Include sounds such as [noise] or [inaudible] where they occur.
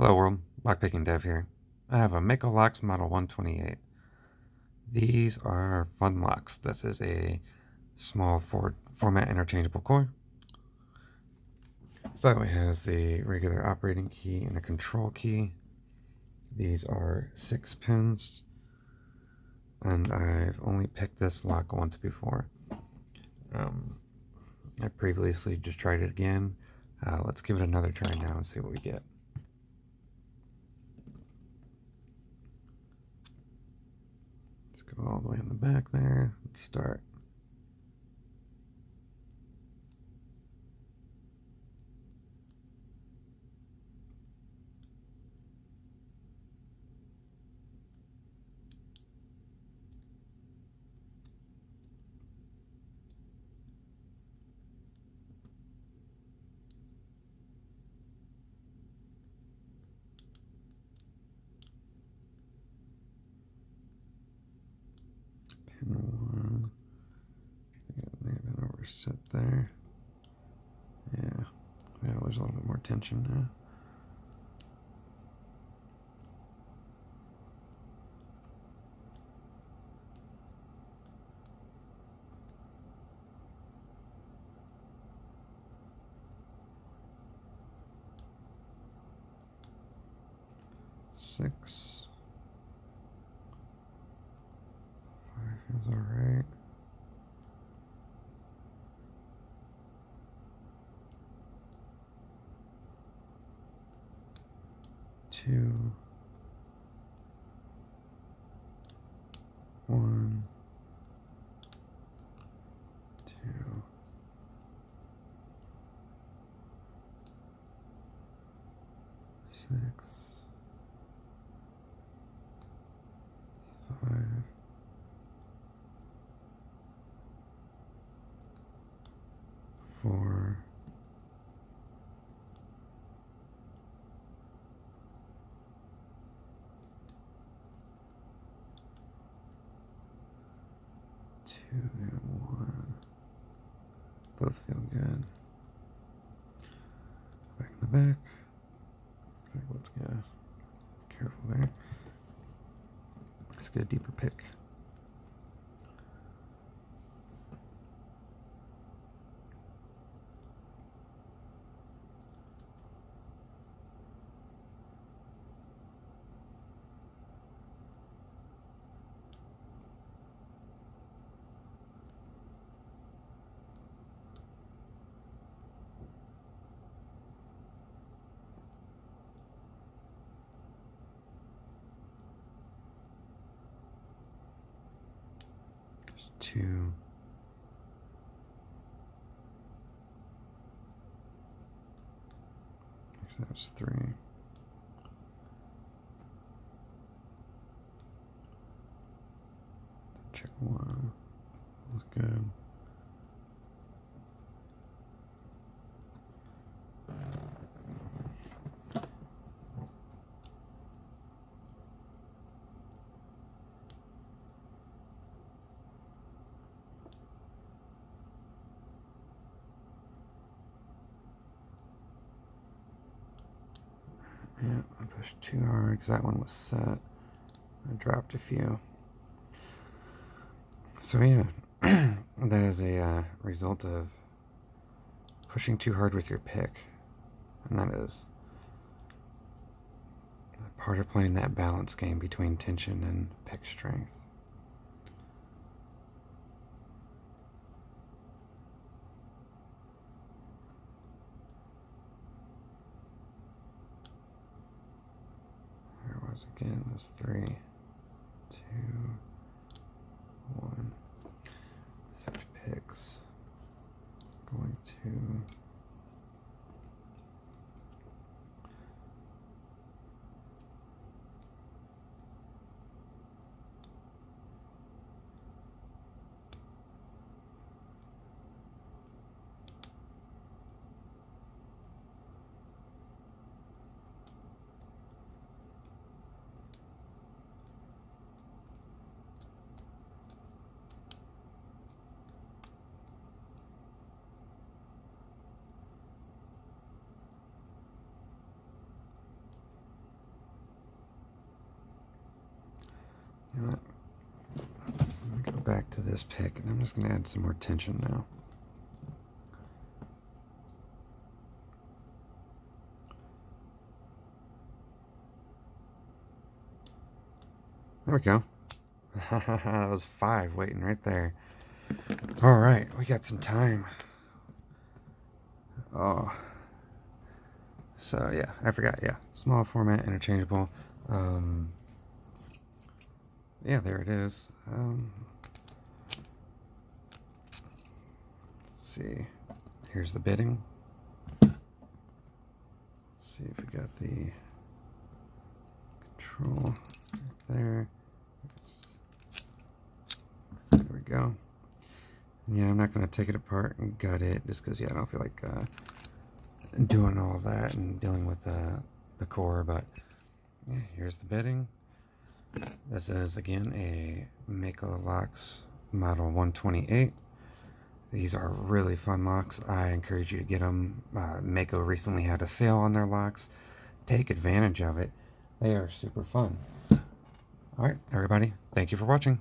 Hello world, Lockpicking Dev here. I have a Mako Locks Model 128. These are fun locks. This is a small for format interchangeable core. So it has the regular operating key and a control key. These are six pins. And I've only picked this lock once before. Um, I previously just tried it again. Uh, let's give it another try now and see what we get. Let's go all the way in the back there. Let's start. pin one. Yeah, may overset there. Yeah, yeah, there's a little bit more tension now. Six. Feels alright. Two. One. Two. Six. Five. four, two and one. Both feel good. Back in the back. Let's get careful there. Let's get a deeper pick. Two. that's three. Check one. That's good. Yeah, I pushed too hard because that one was set. I dropped a few. So yeah, [clears throat] that is a uh, result of pushing too hard with your pick. And that is part of playing that balance game between tension and pick strength. Was again this three, two, one, six picks. You know what? Let me go back to this pick, and I'm just going to add some more tension now. There we go. [laughs] that was five waiting right there. All right, we got some time. Oh. So yeah, I forgot. Yeah, small format, interchangeable. Um, yeah, there it is. Um, let's see. Here's the bitting. Let's see if we got the control there. There we go. Yeah, I'm not going to take it apart and gut it just because, yeah, I don't feel like uh, doing all that and dealing with uh, the core. But yeah, here's the bitting. This is, again, a Mako Locks Model 128. These are really fun locks. I encourage you to get them. Uh, Mako recently had a sale on their locks. Take advantage of it. They are super fun. All right, everybody, thank you for watching.